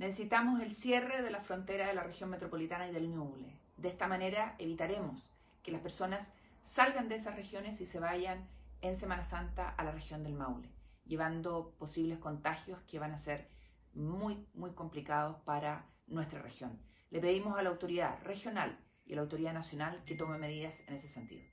Necesitamos el cierre de la frontera de la región metropolitana y del Ñuble. De esta manera evitaremos que las personas salgan de esas regiones y se vayan en Semana Santa a la región del Maule, llevando posibles contagios que van a ser muy, muy complicados para nuestra región. Le pedimos a la autoridad regional y a la autoridad nacional que tome medidas en ese sentido.